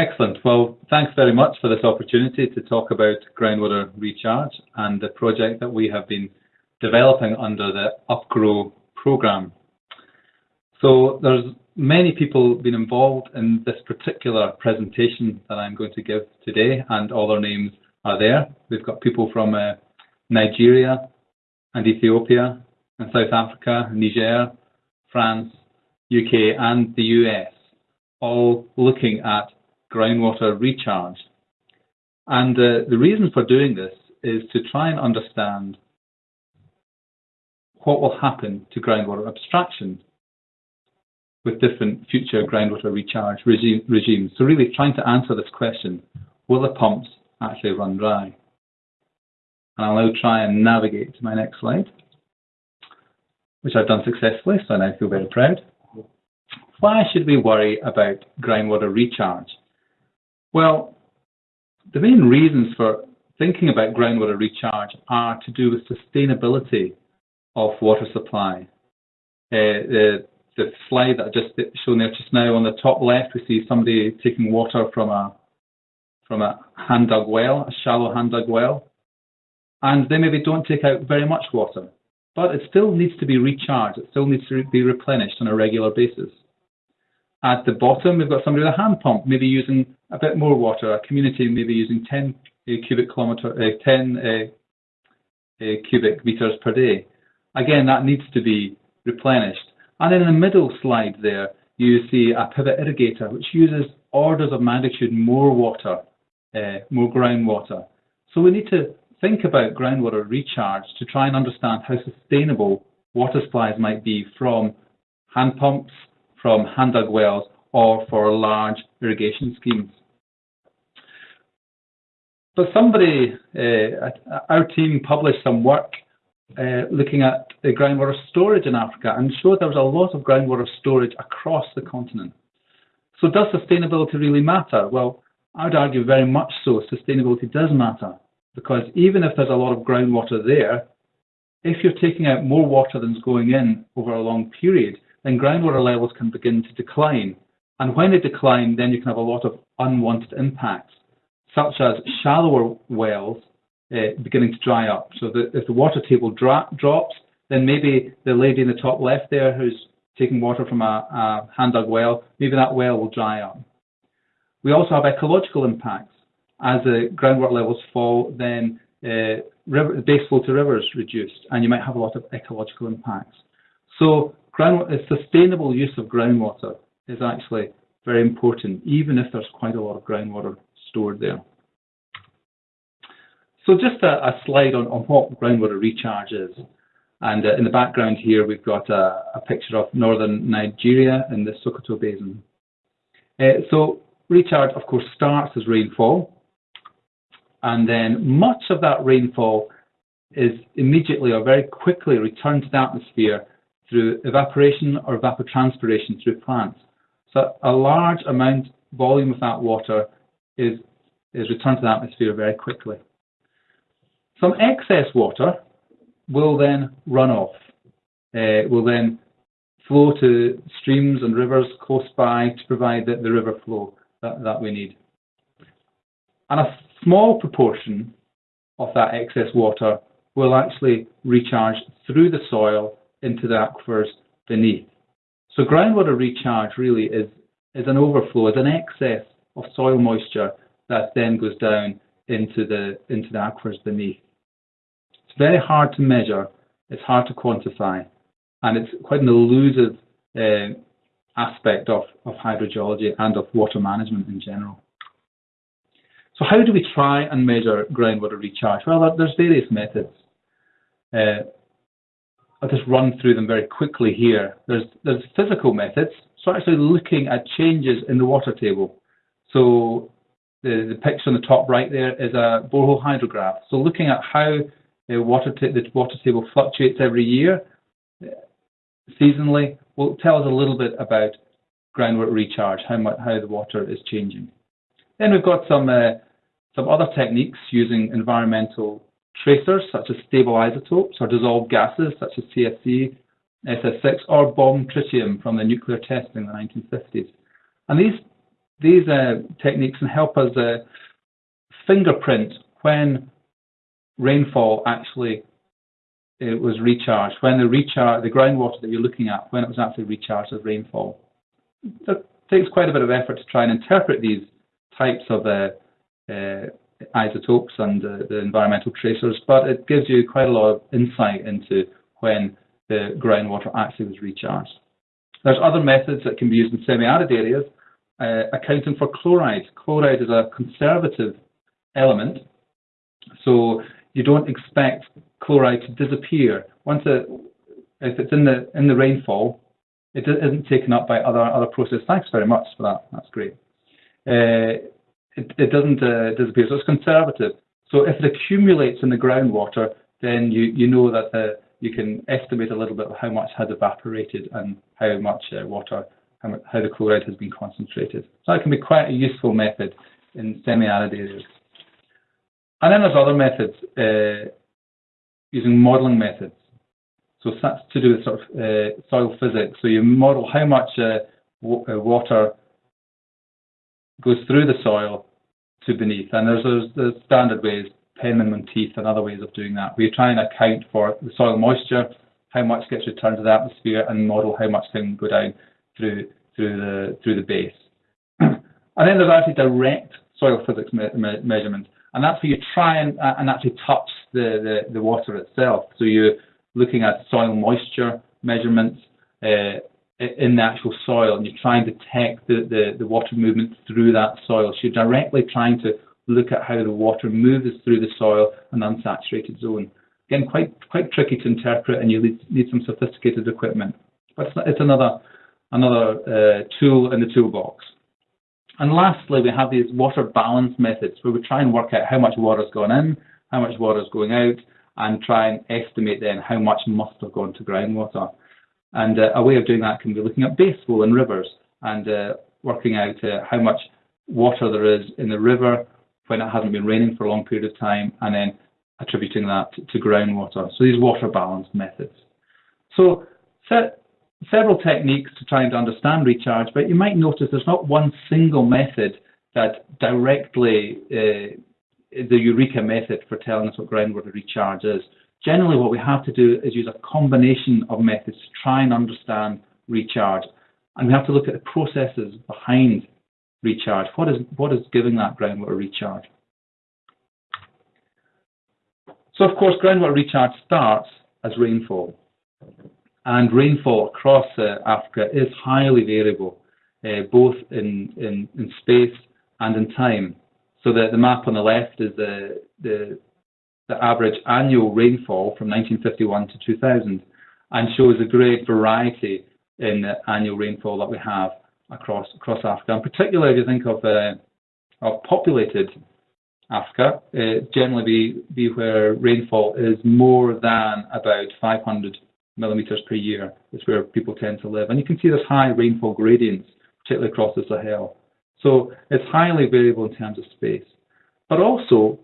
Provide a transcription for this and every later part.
Excellent. Well, thanks very much for this opportunity to talk about groundwater recharge and the project that we have been developing under the UPGro programme. So there's many people been involved in this particular presentation that I'm going to give today and all their names are there. We've got people from uh, Nigeria and Ethiopia and South Africa, Niger, France, UK and the US, all looking at groundwater recharge. And uh, the reason for doing this is to try and understand what will happen to groundwater abstraction with different future groundwater recharge regime, regimes. So really trying to answer this question, will the pumps actually run dry? And I'll now try and navigate to my next slide, which I've done successfully, so I now feel very proud. Why should we worry about groundwater recharge? Well, the main reasons for thinking about groundwater recharge are to do with sustainability of water supply. Uh, the, the slide that I just shown there just now on the top left, we see somebody taking water from a from a hand dug well, a shallow hand dug well, and they maybe don't take out very much water, but it still needs to be recharged. It still needs to be replenished on a regular basis. At the bottom, we've got somebody with a hand pump, maybe using a bit more water, a community maybe using 10 uh, cubic kilometer, uh, 10 uh, uh, cubic meters per day. Again, that needs to be replenished. And in the middle slide there, you see a pivot irrigator, which uses orders of magnitude more water, uh, more groundwater. So we need to think about groundwater recharge to try and understand how sustainable water supplies might be from hand pumps, from hand dug wells, or for large irrigation schemes. But somebody, uh, our team published some work uh, looking at the groundwater storage in Africa and showed there was a lot of groundwater storage across the continent. So does sustainability really matter? Well, I would argue very much so. Sustainability does matter because even if there's a lot of groundwater there, if you're taking out more water than's going in over a long period, then groundwater levels can begin to decline. And when they decline, then you can have a lot of unwanted impacts, such as shallower wells uh, beginning to dry up. So that if the water table dra drops, then maybe the lady in the top left there who's taking water from a, a hand dug well, maybe that well will dry up. We also have ecological impacts. As the groundwater levels fall, then uh, river, base flow to rivers reduced, and you might have a lot of ecological impacts. So sustainable use of groundwater is actually very important, even if there's quite a lot of groundwater stored there. So just a, a slide on, on, what groundwater recharge is. And uh, in the background here, we've got a, a, picture of northern Nigeria in the Sokoto Basin. Uh, so recharge, of course, starts as rainfall. And then much of that rainfall is immediately or very quickly returned to the atmosphere through evaporation or evapotranspiration through plants. So a large amount, volume of that water is, is returned to the atmosphere very quickly. Some excess water will then run off, uh, will then flow to streams and rivers close by to provide the, the river flow that, that we need. And a small proportion of that excess water will actually recharge through the soil into the aquifers beneath. So groundwater recharge really is, is an overflow, is an excess of soil moisture that then goes down into the, into the aquifers beneath. It's very hard to measure, it's hard to quantify, and it's quite an elusive uh, aspect of, of hydrogeology and of water management in general. So how do we try and measure groundwater recharge? Well, there's various methods. Uh, I'll just run through them very quickly here. There's, there's physical methods, so actually looking at changes in the water table. So the, the picture on the top right there is a borehole hydrograph. So looking at how the water, the water table fluctuates every year, seasonally, will tell us a little bit about groundwater recharge, how, much, how the water is changing. Then we've got some, uh, some other techniques using environmental tracers such as stable isotopes or dissolved gases such as CFC, SF6 or bomb tritium from the nuclear testing in the 1950s. And these these uh, techniques can help us uh, fingerprint when rainfall actually it was recharged, when the recharge, the groundwater that you're looking at, when it was actually recharged as rainfall. It takes quite a bit of effort to try and interpret these types of uh, uh, isotopes and uh, the environmental tracers, but it gives you quite a lot of insight into when the groundwater actually was recharged. There's other methods that can be used in semi-arid areas, uh, accounting for chloride. Chloride is a conservative element, so you don't expect chloride to disappear. Once it, if it's in the in the rainfall, it isn't taken up by other other processes. Thanks very much for that. That's great. Uh, it, it, doesn't uh, disappear, so it's conservative. So if it accumulates in the groundwater, then you you know that the, you can estimate a little bit of how much has evaporated and how much uh, water, how, the chloride has been concentrated. So that can be quite a useful method in semi-arid areas. And then there's other methods uh, using modelling methods. So that's to do with sort of uh, soil physics. So you model how much uh, uh, water goes through the soil to beneath. And there's, there's, there's standard ways, Penman-Monteith and other ways of doing that. We try and account for the soil moisture, how much gets returned to the atmosphere, and model how much can go down through through the through the base. and then there's actually direct soil physics me me measurements. And that's where you try and, uh, and actually touch the, the, the, water itself. So you're looking at soil moisture measurements uh, in the actual soil, and you're trying to detect the, the, the water movement through that soil. So you're directly trying to look at how the water moves through the soil and unsaturated zone. Again, quite quite tricky to interpret, and you need, need some sophisticated equipment. But it's, it's another another uh, tool in the toolbox. And lastly, we have these water balance methods where we try and work out how much water has gone in, how much water is going out, and try and estimate then how much must have gone to groundwater. And uh, a way of doing that can be looking at base flow in rivers and uh, working out uh, how much water there is in the river when it hasn't been raining for a long period of time, and then attributing that to, to groundwater. So these water balance methods. So set, several techniques to try and understand recharge, but you might notice there's not one single method that directly uh, the Eureka method for telling us what groundwater recharge is. Generally, what we have to do is use a combination of methods to try and understand recharge. And we have to look at the processes behind recharge. What is, what is giving that groundwater recharge? So, of course, groundwater recharge starts as rainfall and rainfall across uh, Africa is highly variable, uh, both in, in, in, space and in time. So the, the map on the left is the, the, the average annual rainfall from 1951 to 2000 and shows a great variety in the annual rainfall that we have across across Africa. And particularly if you think of, uh, of populated Africa, uh, generally be, be where rainfall is more than about 500 millimeters per year is where people tend to live. And you can see there's high rainfall gradients, particularly across the Sahel. So it's highly variable in terms of space. But also,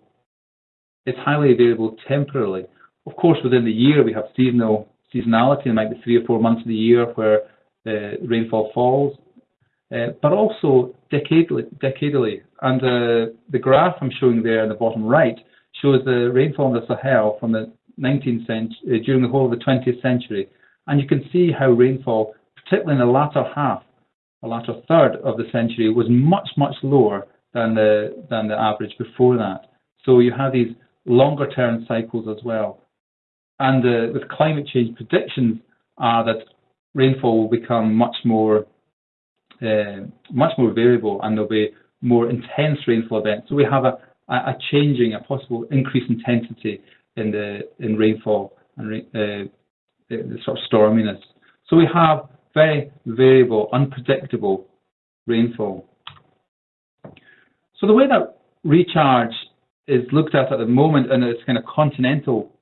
it's highly variable temporarily. Of course, within the year, we have seasonal seasonality. It might be three or four months of the year where the rainfall falls, uh, but also decadally. decadally. And uh, the graph I'm showing there in the bottom right shows the rainfall in the Sahel from the 19th century, uh, during the whole of the 20th century. And you can see how rainfall, particularly in the latter half, the latter third of the century, was much, much lower than the, than the average before that. So you have these longer term cycles as well. And uh, with climate change predictions are that rainfall will become much more uh, much more variable and there'll be more intense rainfall events. So we have a, a changing, a possible increased intensity in the in rainfall and uh, the, the sort of storminess. So we have very variable, unpredictable rainfall. So the way that recharge is looked at at the moment in its kind of continental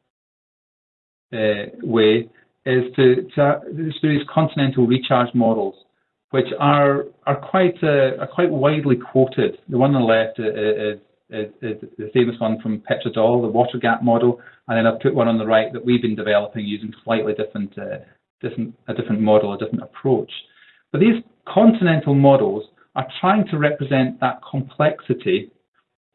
uh, way is to, to these continental recharge models, which are are quite uh, are quite widely quoted. The one on the left is is, is the famous one from Petra Döll, the WaterGAP model, and then I've put one on the right that we've been developing using slightly different, uh, different a different model, a different approach. But these continental models are trying to represent that complexity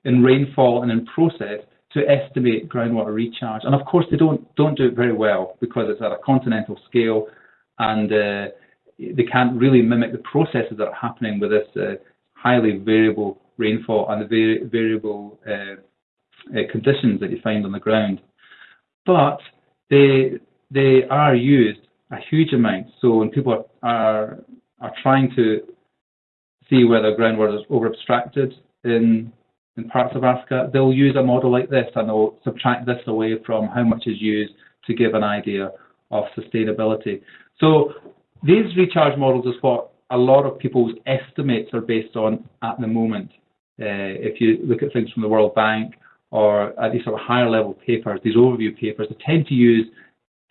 in rainfall and in process to estimate groundwater recharge. And of course, they don't don't do it very well because it's at a continental scale, and uh, they can't really mimic the processes that are happening with this uh, highly variable rainfall and the vari variable uh, uh, conditions that you find on the ground. But they they are used a huge amount. So when people are are trying to see whether groundwater is over abstracted in in parts of Africa, they'll use a model like this and they'll subtract this away from how much is used to give an idea of sustainability. So these recharge models is what a lot of people's estimates are based on at the moment. Uh, if you look at things from the World Bank or at these sort of higher level papers, these overview papers, they tend to use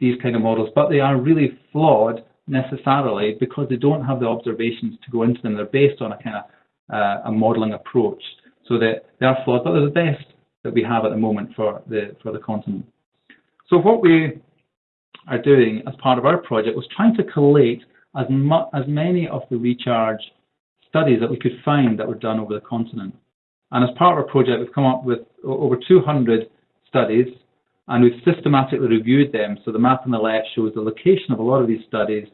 these kind of models, but they are really flawed necessarily because they don't have the observations to go into them. They're based on a kind of uh, a modeling approach. So that they are flawed, but they're the best that we have at the moment for the for the continent. So what we are doing as part of our project was trying to collate as as many of the recharge studies that we could find that were done over the continent. And as part of our project, we've come up with over 200 studies and we've systematically reviewed them. So the map on the left shows the location of a lot of these studies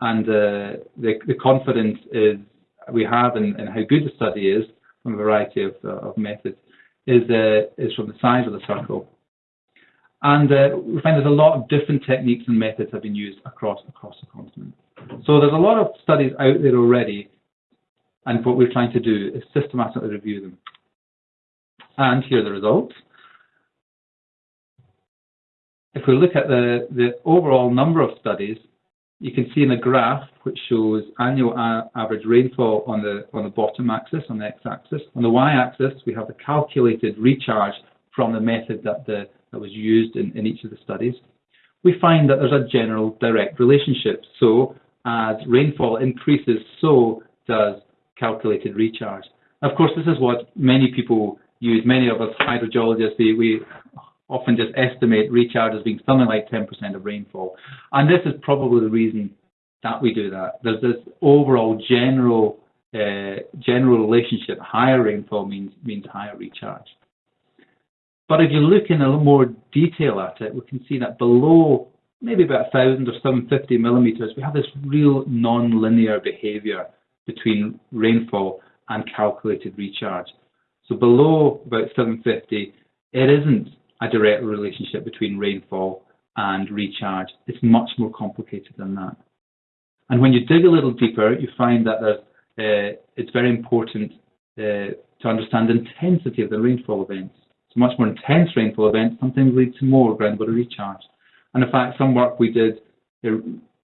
and uh, the, the confidence is we have in, in, how good the study is from a variety of, uh, of methods is, uh, is from the size of the circle. And uh, we find there's a lot of different techniques and methods have been used across across the continent. So there's a lot of studies out there already, and what we're trying to do is systematically review them. And here are the results. If we look at the, the overall number of studies, you can see in the graph which shows annual average rainfall on the on the bottom axis, on the x-axis. On the y-axis, we have the calculated recharge from the method that the that was used in, in each of the studies. We find that there's a general direct relationship. So as rainfall increases, so does calculated recharge. Of course, this is what many people use. Many of us hydrogeologists, we, we often just estimate recharge as being something like 10% of rainfall. And this is probably the reason that we do that. There's this overall general uh, general relationship. Higher rainfall means means higher recharge. But if you look in a little more detail at it, we can see that below maybe about 1,000 or 750 millimeters, we have this real non-linear behavior between rainfall and calculated recharge. So below about 750, it isn't a direct relationship between rainfall and recharge. It's much more complicated than that. And when you dig a little deeper, you find that uh, it's very important uh, to understand the intensity of the rainfall events. So much more intense rainfall events sometimes lead to more groundwater recharge. And in fact, some work we did,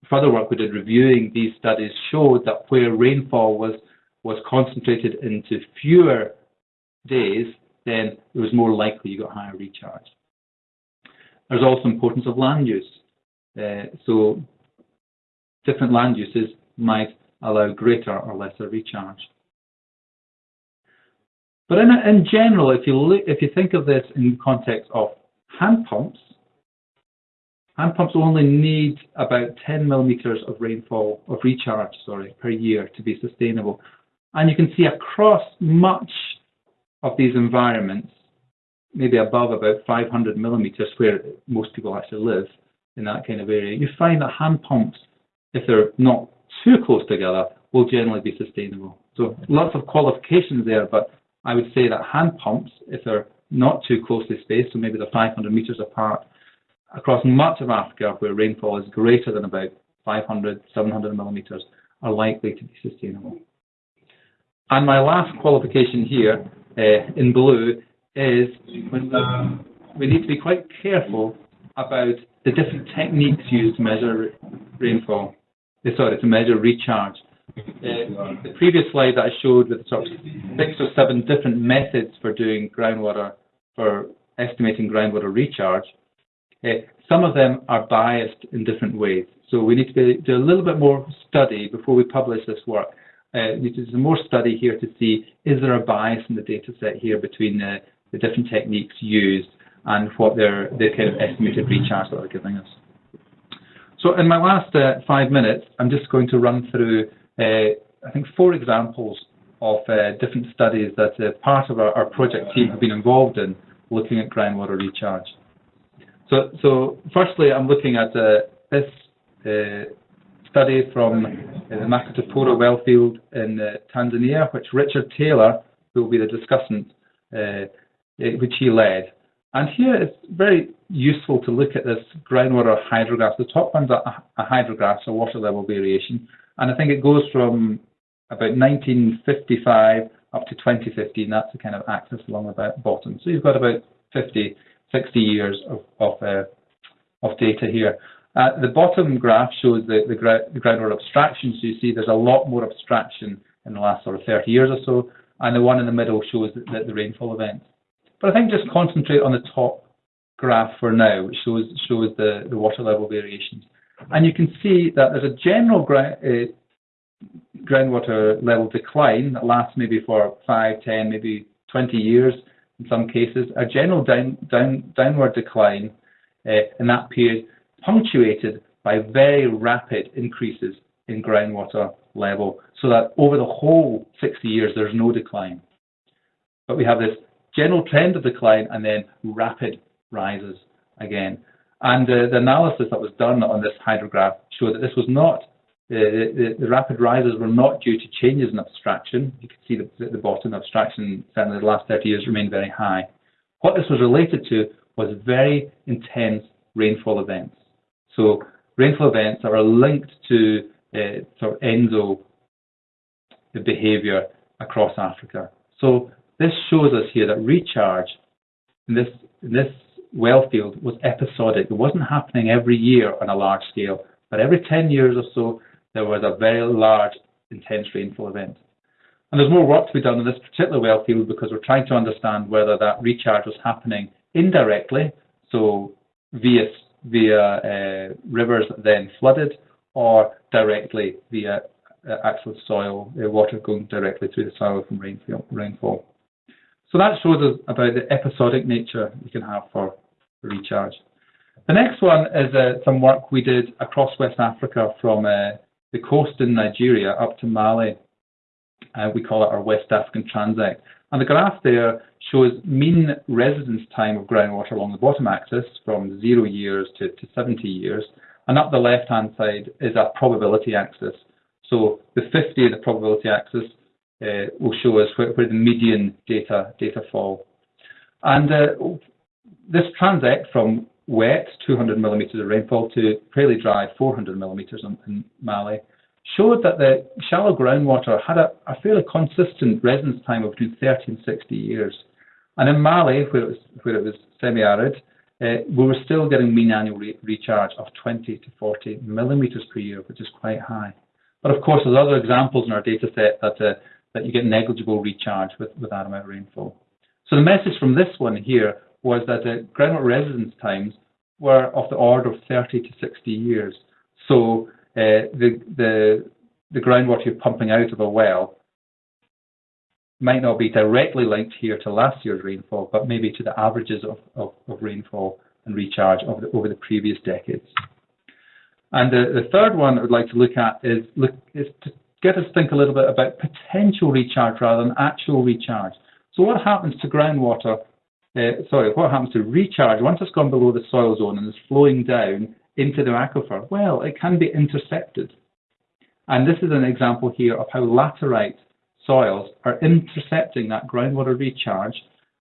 further work we did reviewing these studies showed that where rainfall was was concentrated into fewer days, then it was more likely you got higher recharge. There's also importance of land use. Uh, so different land uses might allow greater or lesser recharge. But in, in general, if you look, if you think of this in context of hand pumps, hand pumps only need about 10 millimeters of rainfall of recharge, sorry, per year to be sustainable. And you can see across much of these environments, maybe above about 500 millimeters, where most people actually live in that kind of area, you find that hand pumps, if they're not too close together, will generally be sustainable. So lots of qualifications there, but I would say that hand pumps, if they're not too closely spaced, so maybe they're 500 meters apart, across much of Africa where rainfall is greater than about 500, 700 millimeters, are likely to be sustainable. And my last qualification here uh, in blue is when we, we need to be quite careful about the different techniques used to measure rainfall, uh, sorry, to measure recharge. Uh, the previous slide that I showed with sort of six or seven different methods for doing groundwater, for estimating groundwater recharge, some of them are biased in different ways. So we need to be, do a little bit more study before we publish this work. Uh, we need to do some more study here to see is there a bias in the data set here between the, the different techniques used and what their, their kind of estimated recharge that they're giving us. So in my last uh, five minutes, I'm just going to run through, uh, I think, four examples of different studies that part of our, our, project team have been involved in looking at groundwater recharge. So, so firstly, I'm looking at uh, this uh, study from uh, the well field in uh, Tanzania, which Richard Taylor, who will be the discussant, which he led. And here it's very useful to look at this groundwater hydrograph. The top one's a, a hydrograph, so water level variation, and I think it goes from about 1955 up to 2015. That's the kind of axis along the bottom. So you've got about 50, 60 years of of, uh, of data here. Uh, the bottom graph shows the, the, the, groundwater abstraction. So you see there's a lot more abstraction in the last sort of 30 years or so. And the one in the middle shows the, the, the rainfall events. But I think just concentrate on the top graph for now, which shows shows the, the water level variations. And you can see that there's a general uh, groundwater level decline that lasts maybe for 5, 10, maybe 20 years in some cases, a general down, down, downward decline uh, in that period punctuated by very rapid increases in groundwater level so that over the whole 60 years there's no decline. But we have this general trend of decline and then rapid rises again. And uh, the analysis that was done on this hydrograph showed that this was not, uh, the, the, rapid rises were not due to changes in abstraction. You can see the, the bottom abstraction, certainly the last 30 years, remained very high. What this was related to was very intense rainfall events. So rainfall events that are linked to uh, sort of ENSO behavior across Africa. So this shows us here that recharge in this, in this well field was episodic. It wasn't happening every year on a large scale, but every 10 years or so, there was a very large, intense rainfall event. And there's more work to be done in this particular well field because we're trying to understand whether that recharge was happening indirectly, so via, via uh, rivers that then flooded, or directly via uh, actual soil, uh, water going directly through the soil from rainfall. So that shows us about the episodic nature you can have for recharge. The next one is uh, some work we did across West Africa from uh, the coast in Nigeria up to Mali. Uh, we call it our West African Transect. And the graph there shows mean residence time of groundwater along the bottom axis from zero years to, to 70 years. And up the left-hand side is a probability axis. So the 50, of the probability axis, uh, will show us where, where, the median data data fall. And uh, this transect from wet, 200 millimeters of rainfall, to fairly dry, 400 millimeters in, in Mali, showed that the shallow groundwater had a, a, fairly consistent residence time of between 30 and 60 years. And in Mali, where it was, where it was semi-arid, uh, we were still getting mean annual re recharge of 20 to 40 millimeters per year, which is quite high. But of course, there's other examples in our data set that uh, that you get negligible recharge with, with that amount of rainfall. So the message from this one here was that the groundwater residence times were of the order of 30 to 60 years. So uh, the, the, the groundwater you're pumping out of a well might not be directly linked here to last year's rainfall, but maybe to the averages of, of, of rainfall and recharge over the, over the previous decades. And the, the third one I would like to look at is, look, is to get us to think a little bit about potential recharge rather than actual recharge. So what happens to groundwater, uh, sorry, what happens to recharge once it's gone below the soil zone and is flowing down into the aquifer? Well, it can be intercepted. And this is an example here of how laterite soils are intercepting that groundwater recharge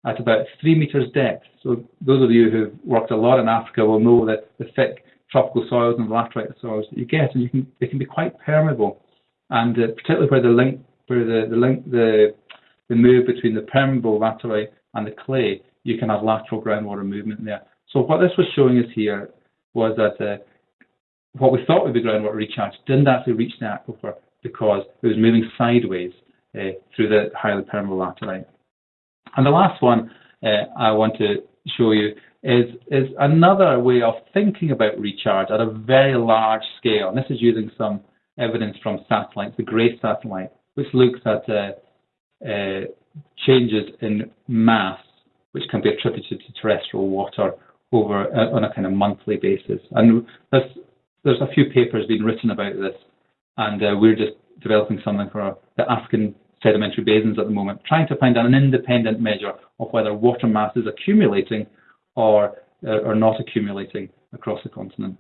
at about three meters depth. So those of you who've worked a lot in Africa will know that the thick tropical soils and laterite soils that you get, and you can, they can be quite permeable and uh, particularly where the link, where the, the link, the, the move between the permeable laterite and the clay, you can have lateral groundwater movement there. So what this was showing us here was that uh, what we thought would be groundwater recharge didn't actually reach the aquifer because it was moving sideways uh, through the highly permeable laterite. And the last one uh, I want to show you is, is another way of thinking about recharge at a very large scale. And this is using some evidence from satellites, the GRACE satellite, which looks at uh, uh, changes in mass, which can be attributed to terrestrial water over uh, on a kind of monthly basis. And there's, there's a few papers being written about this, and uh, we're just developing something for the African sedimentary basins at the moment, trying to find an independent measure of whether water mass is accumulating or, uh, or not accumulating across the continent.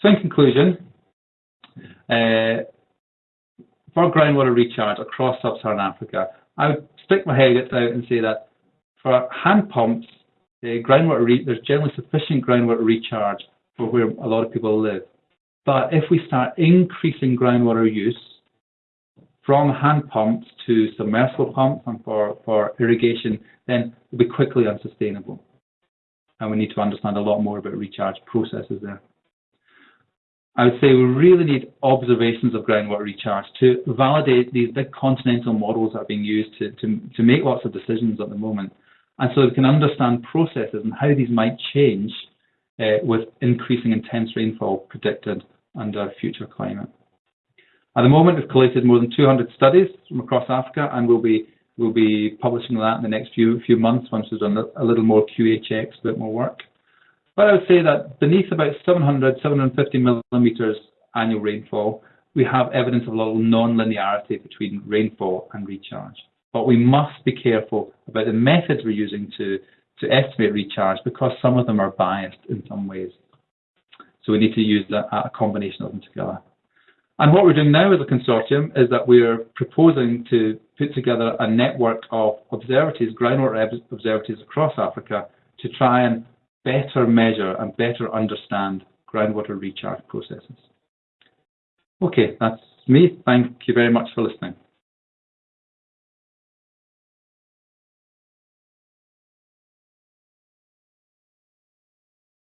So in conclusion, uh, for groundwater recharge across sub-Saharan Africa, I would stick my head out and say that for hand pumps, uh, groundwater there's generally sufficient groundwater recharge for where a lot of people live. But if we start increasing groundwater use from hand pumps to submersible pumps and for, for irrigation, then it'll be quickly unsustainable. And we need to understand a lot more about recharge processes there. I would say we really need observations of groundwater recharge to validate these big continental models that are being used to, to, to make lots of decisions at the moment. And so we can understand processes and how these might change uh, with increasing intense rainfall predicted under future climate. At the moment, we've collated more than 200 studies from across Africa, and we'll be we'll be publishing that in the next few few months once we've done a little more QA checks, a bit more work. But I would say that beneath about 700, 750 millimeters annual rainfall, we have evidence of a lot of non-linearity between rainfall and recharge. But we must be careful about the methods we're using to, to estimate recharge because some of them are biased in some ways. So we need to use a, a combination of them together. And what we're doing now as a consortium is that we're proposing to put together a network of observatories, groundwater observatories across Africa to try and better measure and better understand groundwater recharge processes. Okay, that's me. Thank you very much for listening.